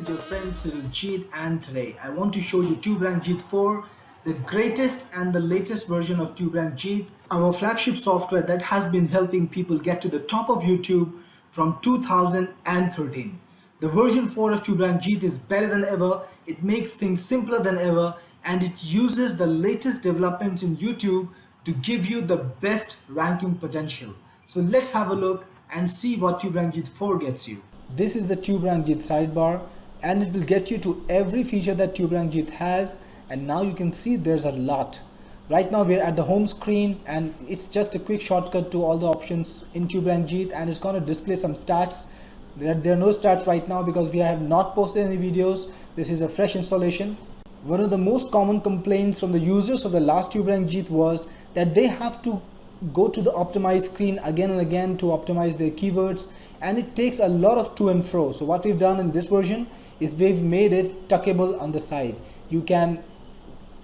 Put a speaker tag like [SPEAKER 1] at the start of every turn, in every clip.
[SPEAKER 1] is your friend Jeet and today I want to show you TubeRank Jeet 4, the greatest and the latest version of TubeRank Jeet, our flagship software that has been helping people get to the top of YouTube from 2013. The version 4 of TubeRank Jeet is better than ever, it makes things simpler than ever and it uses the latest developments in YouTube to give you the best ranking potential. So let's have a look and see what TubeRank Jeet 4 gets you. This is the TubeRank Jeet sidebar and it will get you to every feature that TubeRank Jeet has and now you can see there's a lot. Right now we're at the home screen and it's just a quick shortcut to all the options in TubeRank Jeet and it's going to display some stats. There are, there are no stats right now because we have not posted any videos. This is a fresh installation. One of the most common complaints from the users of the last TubeRank Jeet was that they have to go to the optimize screen again and again to optimize their keywords and it takes a lot of to and fro so what we've done in this version is we've made it tuckable on the side. You can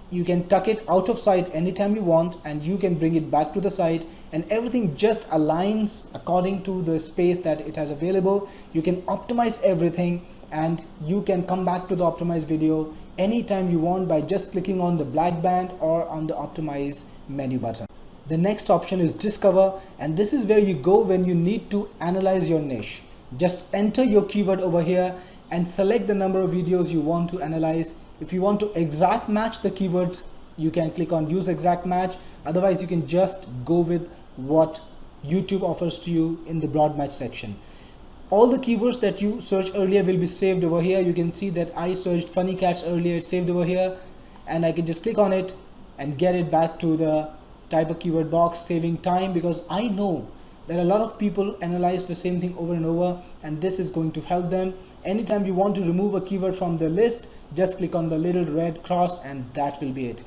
[SPEAKER 1] you can tuck it out of sight anytime you want and you can bring it back to the site and everything just aligns according to the space that it has available. You can optimize everything and you can come back to the optimized video anytime you want by just clicking on the black band or on the optimize menu button. The next option is discover and this is where you go when you need to analyze your niche. Just enter your keyword over here and select the number of videos you want to analyze. If you want to exact match the keywords, you can click on use exact match. Otherwise, you can just go with what YouTube offers to you in the broad match section. All the keywords that you searched earlier will be saved over here. You can see that I searched funny cats earlier, it's saved over here and I can just click on it and get it back to the type a keyword box saving time because I know that a lot of people analyze the same thing over and over and this is going to help them. Anytime you want to remove a keyword from the list just click on the little red cross and that will be it.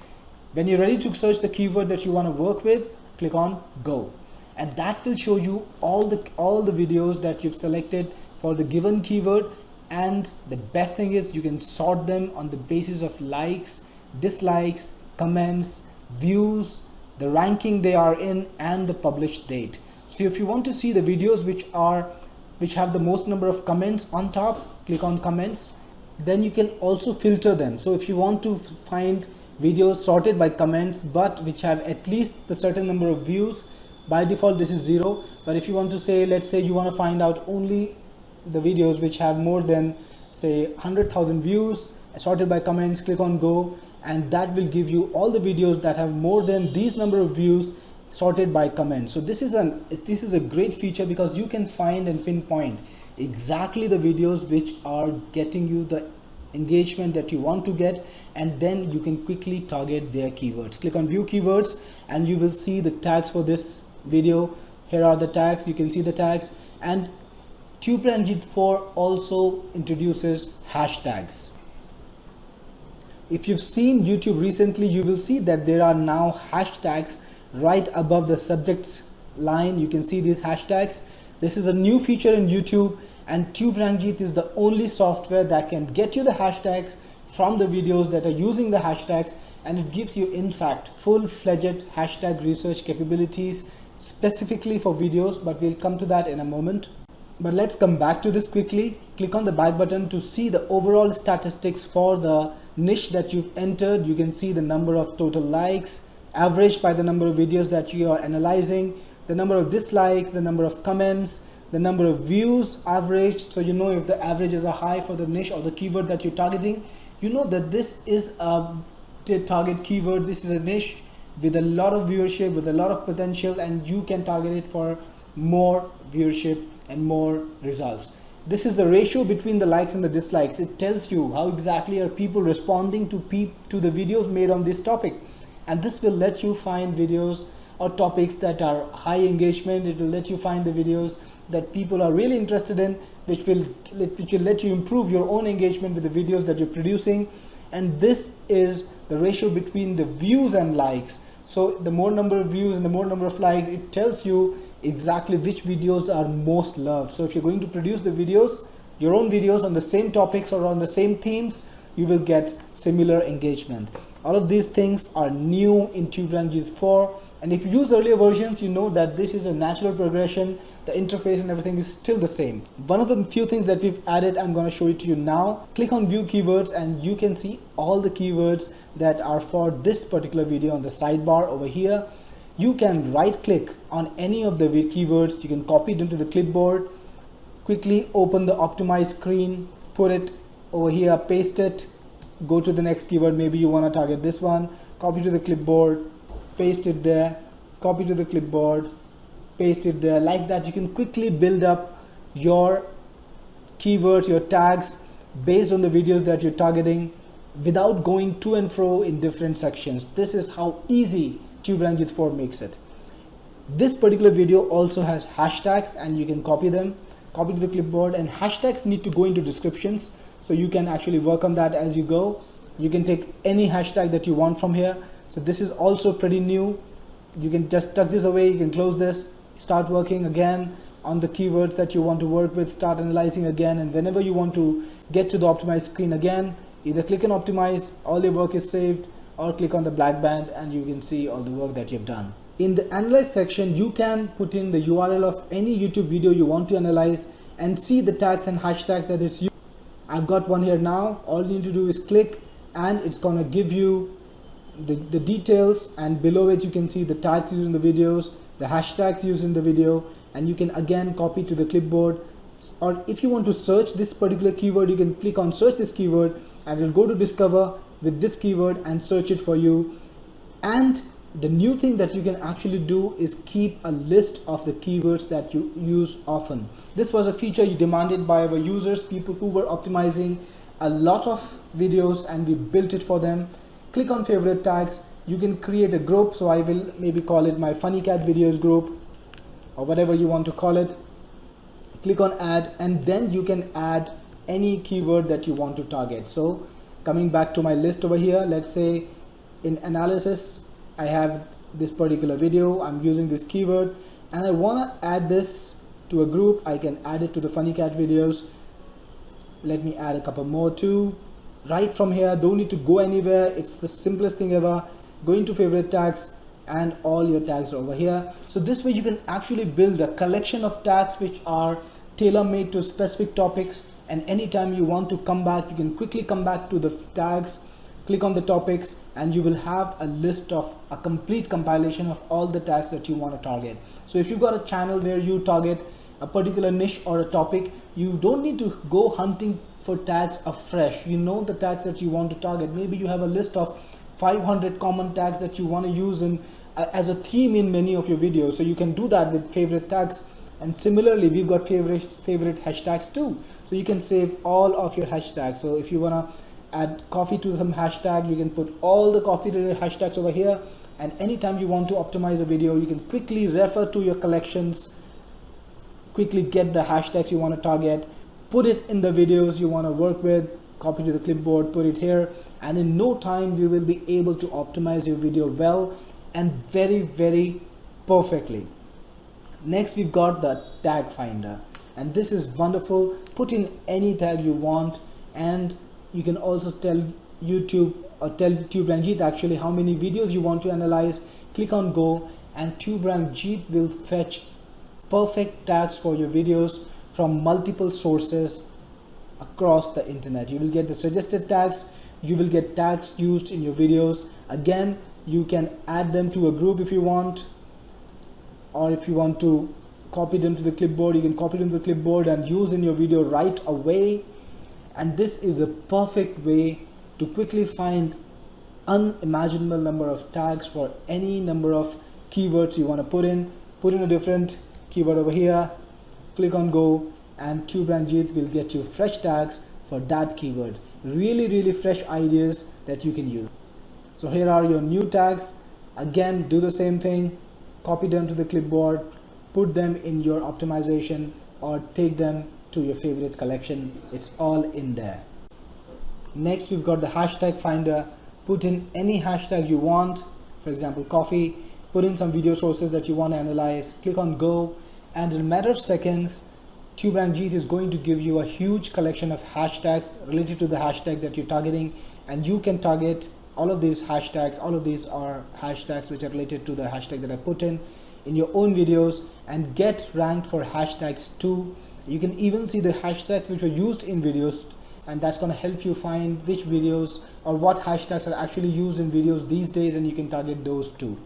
[SPEAKER 1] When you're ready to search the keyword that you want to work with click on go. And that will show you all the all the videos that you've selected for the given keyword and the best thing is you can sort them on the basis of likes dislikes comments views the ranking they are in and the published date so if you want to see the videos which are which have the most number of comments on top click on comments. Then you can also filter them. So if you want to find videos sorted by comments but which have at least the certain number of views by default this is zero. But if you want to say let's say you want to find out only the videos which have more than say 100,000 views sorted by comments click on go and that will give you all the videos that have more than these number of views sorted by comment so this is an this is a great feature because you can find and pinpoint exactly the videos which are getting you the engagement that you want to get and then you can quickly target their keywords. Click on view keywords and you will see the tags for this video. Here are the tags. You can see the tags. And TubeRank Jeet 4 also introduces hashtags. If you've seen YouTube recently, you will see that there are now hashtags right above the subjects line. You can see these hashtags. This is a new feature in YouTube and TubeRank Jeet is the only software that can get you the hashtags from the videos that are using the hashtags and it gives you in fact full-fledged hashtag research capabilities specifically for videos but we'll come to that in a moment but let's come back to this quickly click on the back button to see the overall statistics for the niche that you've entered you can see the number of total likes averaged by the number of videos that you are analyzing the number of dislikes the number of comments the number of views averaged. So you know if the averages are high for the niche or the keyword that you're targeting. You know that this is a target keyword. This is a niche with a lot of viewership with a lot of potential and you can target it for more viewership and more results. This is the ratio between the likes and the dislikes. It tells you how exactly are people responding to peep to the videos made on this topic and this will let you find videos or topics that are high engagement. It will let you find the videos that people are really interested in which will which will let you improve your own engagement with the videos that you're producing. And this is the ratio between the views and likes. So the more number of views and the more number of likes it tells you exactly which videos are most loved. So if you're going to produce the videos your own videos on the same topics or on the same themes you will get similar engagement all of these things are new in TubeRank Jeet 4 and if you use earlier versions you know that this is a natural progression. The interface and everything is still the same. One of the few things that we've added i'm going to show it to you now. Click on view keywords and you can see all the keywords that are for this particular video on the sidebar over here. You can right click on any of the keywords. You can copy it into the clipboard. Quickly open the optimize screen put it over here paste it go to the next keyword maybe you want to target this one copy to the clipboard paste it there copy to the clipboard paste it there. Like that you can quickly build up your keywords your tags based on the videos that you're targeting without going to and fro in different sections. This is how easy TubeRank 4 makes it. This particular video also has hashtags and you can copy them. Copy to the clipboard and hashtags need to go into descriptions so you can actually work on that as you go. You can take any hashtag that you want from here. So this is also pretty new. You can just tuck this away. You can close this. Start working again on the keywords that you want to work with. Start analyzing again. And whenever you want to get to the optimized screen again either click on optimize all your work is saved or click on the black band and you can see all the work that you've done. In the analyze section you can put in the url of any youtube video you want to analyze and see the tags and hashtags that it's i've got one here now. All you need to do is click and it's to give you the, the details and below it you can see the tags used in the videos the hashtags used in the video and you can again copy to the clipboard. Or if you want to search this particular keyword you can click on search this keyword and it will go to discover with this keyword and search it for you. And the new thing that you can actually do is keep a list of the keywords that you use often. This was a feature you demanded by our users people who were optimizing a lot of videos and we built it for them. Click on favorite tags. You can create a group so I will maybe call it my funny cat videos group or whatever you want to call it. Click on add and then you can add any keyword that you want to target. So coming back to my list over here let's say in analysis I have this particular video I'm using this keyword and I want to add this to a group. I can add it to the funny cat videos. Let me add a couple more too. Right from here don't need to go anywhere. It's the simplest thing ever. Go into favorite tags and all your tags are over here. So this way you can actually build a collection of tags which are tailor-made to specific topics. And anytime you want to come back you can quickly come back to the tags click on the topics and you will have a list of a complete compilation of all the tags that you want to target. So if you've got a channel where you target a particular niche or a topic you don't need to go hunting for tags afresh. You know the tags that you want to target. Maybe you have a list of 500 common tags that you want to use in as a theme in many of your videos. So you can do that with favorite tags. And similarly we've got favorite favorite hashtags too. So you can save all of your hashtags. So if you want to add coffee to some hashtag. You can put all the coffee related hashtags over here. And anytime you want to optimize a video you can quickly refer to your collections. Quickly get the hashtags you want to target. Put it in the videos you want to work with. Copy to the clipboard put it here. And in no time you will be able to optimize your video well and very very perfectly. Next we've got the tag finder. And this is wonderful. Put in any tag you want. And you can also tell YouTube or tell TubeRank actually how many videos you want to analyze. Click on go and TubeRank will fetch perfect tags for your videos from multiple sources across the internet. You will get the suggested tags you will get tags used in your videos. Again you can add them to a group if you want or if you want to copy them to the clipboard you can copy them to the clipboard and use in your video right away and this is a perfect way to quickly find unimaginable number of tags for any number of keywords you want to put in. Put in a different keyword over here. Click on go and TubeRank will get you fresh tags for that keyword. Really really fresh ideas that you can use. So here are your new tags. Again do the same thing. Copy them to the clipboard. Put them in your optimization or take them to your favorite collection. It's all in there. Next we've got the hashtag finder. Put in any hashtag you want. For example coffee. Put in some video sources that you want to analyze, click on go, and in a matter of seconds, TubeRank is going to give you a huge collection of hashtags related to the hashtag that you're targeting, and you can target all of these hashtags. All of these are hashtags which are related to the hashtag that I put in in your own videos and get ranked for hashtags too you can even see the hashtags which were used in videos and that's going to help you find which videos or what hashtags are actually used in videos these days and you can target those too.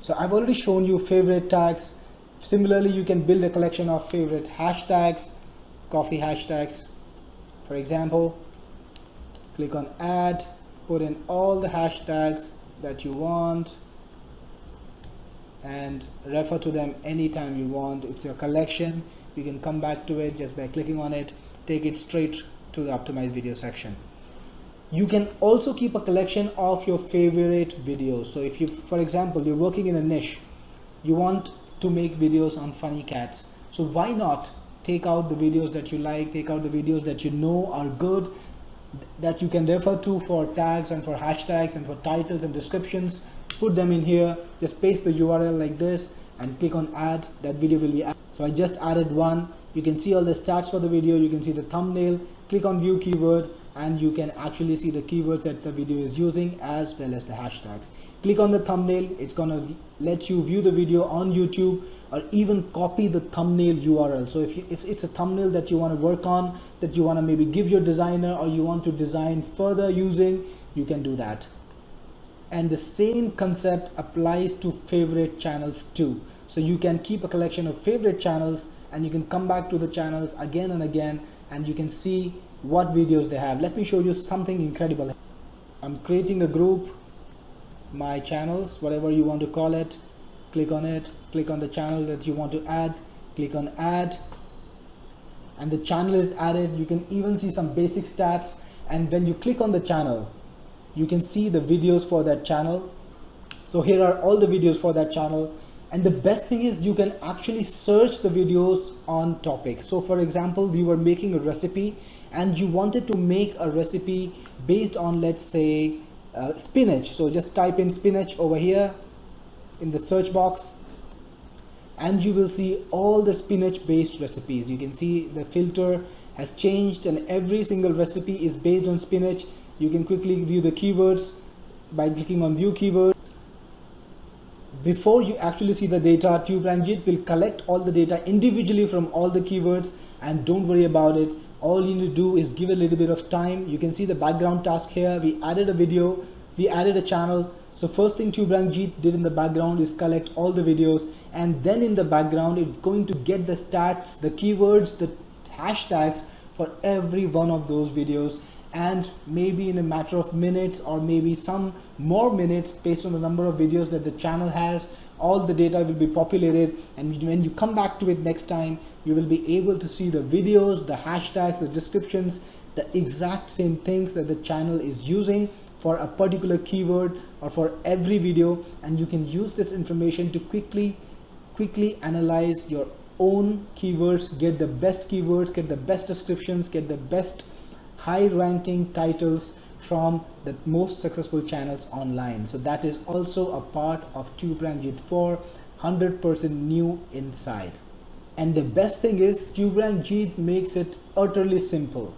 [SPEAKER 1] So I've already shown you favorite tags. Similarly you can build a collection of favorite hashtags coffee hashtags. For example click on add put in all the hashtags that you want and refer to them anytime you want. It's your collection. You can come back to it just by clicking on it. Take it straight to the optimized video section. You can also keep a collection of your favorite videos. So if you for example you're working in a niche you want to make videos on funny cats. So why not take out the videos that you like take out the videos that you know are good that you can refer to for tags and for hashtags and for titles and descriptions put them in here. Just paste the url like this and click on add. That video will be added. so i just added one. You can see all the stats for the video. You can see the thumbnail. Click on view keyword and you can actually see the keywords that the video is using as well as the hashtags. Click on the thumbnail. It's gonna let you view the video on youtube or even copy the thumbnail url so if, you, if it's a thumbnail that you want to work on that you want to maybe give your designer or you want to design further using you can do that and the same concept applies to favorite channels too. So you can keep a collection of favorite channels and you can come back to the channels again and again and you can see what videos they have. Let me show you something incredible. I'm creating a group my channels whatever you want to call it. Click on it click on the channel that you want to add click on add. And the channel is added. You can even see some basic stats. And when you click on the channel you can see the videos for that channel. So here are all the videos for that channel. And the best thing is you can actually search the videos on topic. So for example you were making a recipe and you wanted to make a recipe based on let's say uh, spinach. So just type in spinach over here in the search box and you will see all the spinach based recipes. You can see the filter has changed and every single recipe is based on spinach you can quickly view the keywords by clicking on view keyword. Before you actually see the data TubeRank Jeet will collect all the data individually from all the keywords and don't worry about it. All you need to do is give a little bit of time. You can see the background task here. We added a video. We added a channel. So first thing TubeRank Jeet did in the background is collect all the videos. And then in the background it's going to get the stats the keywords the hashtags for every one of those videos and maybe in a matter of minutes or maybe some more minutes based on the number of videos that the channel has all the data will be populated and when you come back to it next time you will be able to see the videos the hashtags the descriptions the exact same things that the channel is using for a particular keyword or for every video. And you can use this information to quickly quickly analyze your own keywords get the best keywords get the best descriptions get the best high ranking titles from the most successful channels online. So that is also a part of TubeRank Jeet 4 100% new inside. And the best thing is TubeRank Jeet makes it utterly simple.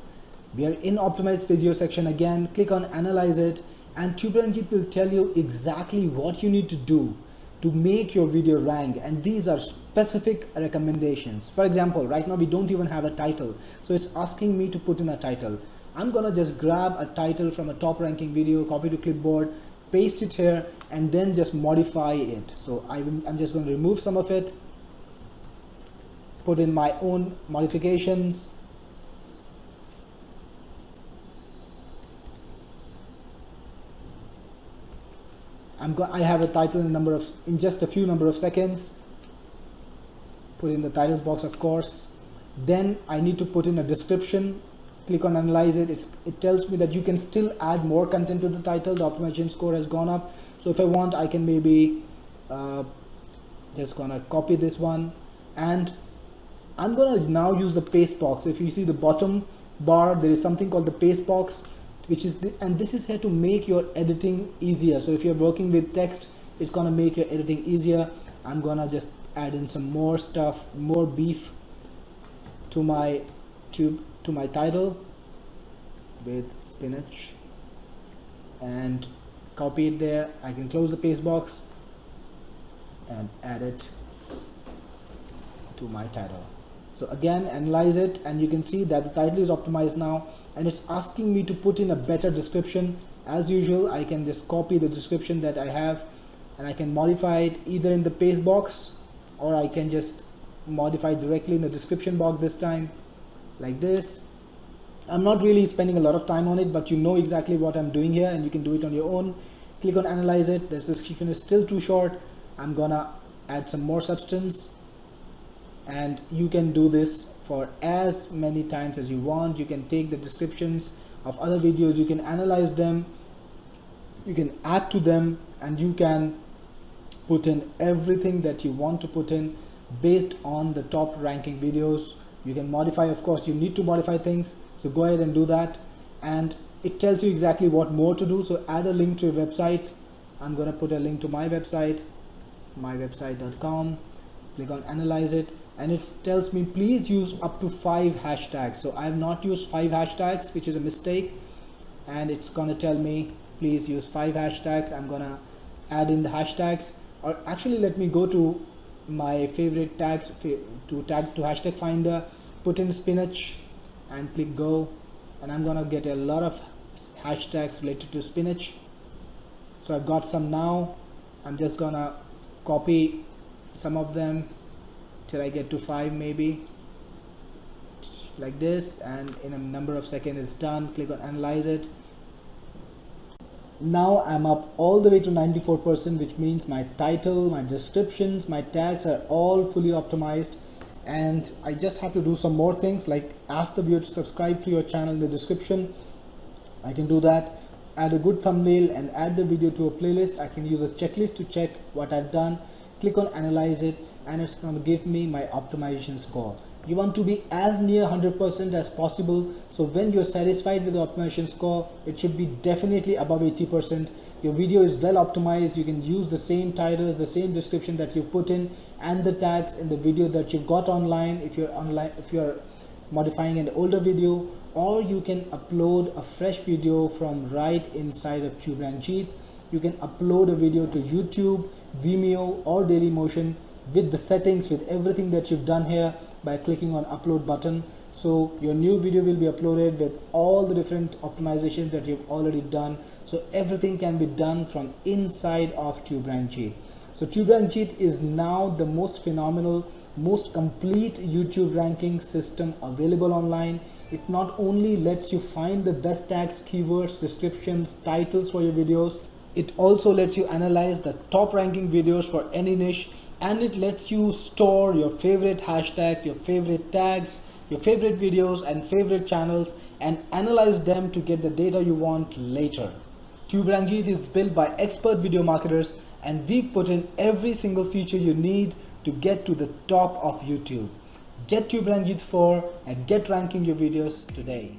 [SPEAKER 1] We are in optimized video section again. Click on analyze it and TubeRank Jeet will tell you exactly what you need to do to make your video rank. And these are specific recommendations. For example right now we don't even have a title. So it's asking me to put in a title I'm gonna just grab a title from a top ranking video, copy to clipboard, paste it here, and then just modify it. So I'm just going to remove some of it, put in my own modifications. I'm go I have a title in number of in just a few number of seconds. Put in the titles box, of course. Then I need to put in a description click on analyze it. It's, it tells me that you can still add more content to the title. The optimization score has gone up. So if I want I can maybe uh, just gonna copy this one. And I'm gonna now use the paste box. If you see the bottom bar there is something called the paste box which is the, and this is here to make your editing easier. So if you're working with text it's gonna make your editing easier. I'm gonna just add in some more stuff more beef to my tube to my title with spinach. And copy it there. I can close the paste box and add it to my title. So again analyze it and you can see that the title is optimized now and it's asking me to put in a better description. As usual I can just copy the description that I have and I can modify it either in the paste box or I can just modify directly in the description box this time like this. I'm not really spending a lot of time on it but you know exactly what I'm doing here and you can do it on your own. Click on analyze it. This description is still too short. I'm gonna add some more substance. And you can do this for as many times as you want. You can take the descriptions of other videos. You can analyze them. You can add to them and you can put in everything that you want to put in based on the top ranking videos you can modify of course you need to modify things. So go ahead and do that. And it tells you exactly what more to do. So add a link to your website. I'm gonna put a link to my website mywebsite.com click on analyze it. And it tells me please use up to five hashtags. So I have not used five hashtags which is a mistake. And it's gonna tell me please use five hashtags. I'm gonna add in the hashtags. Or actually let me go to my favorite tags to tag to hashtag finder put in spinach and click go. And I'm gonna get a lot of hashtags related to spinach. So I've got some now. I'm just gonna copy some of them till I get to 5 maybe. Like this and in a number of seconds it's done. Click on analyze it now I'm up all the way to 94% which means my title my descriptions my tags are all fully optimized. And I just have to do some more things like ask the viewer to subscribe to your channel in the description. I can do that. Add a good thumbnail and add the video to a playlist. I can use a checklist to check what I've done. Click on analyze it and it's going to give me my optimization score you want to be as near 100% as possible. So when you're satisfied with the optimization score it should be definitely above 80% your video is well optimized. You can use the same titles the same description that you put in and the tags in the video that you got online if you're online if you're modifying an older video or you can upload a fresh video from right inside of TubeRank you can upload a video to YouTube Vimeo or Dailymotion with the settings with everything that you've done here by clicking on upload button. So your new video will be uploaded with all the different optimizations that you've already done. So everything can be done from inside of TubeRank so TubeRank is now the most phenomenal most complete YouTube ranking system available online. It not only lets you find the best tags keywords descriptions titles for your videos it also lets you analyze the top ranking videos for any niche and it lets you store your favorite hashtags, your favorite tags, your favorite videos and favorite channels and analyze them to get the data you want later. TubeRank is built by expert video marketers and we've put in every single feature you need to get to the top of YouTube. Get TubeRank 4 and get ranking your videos today.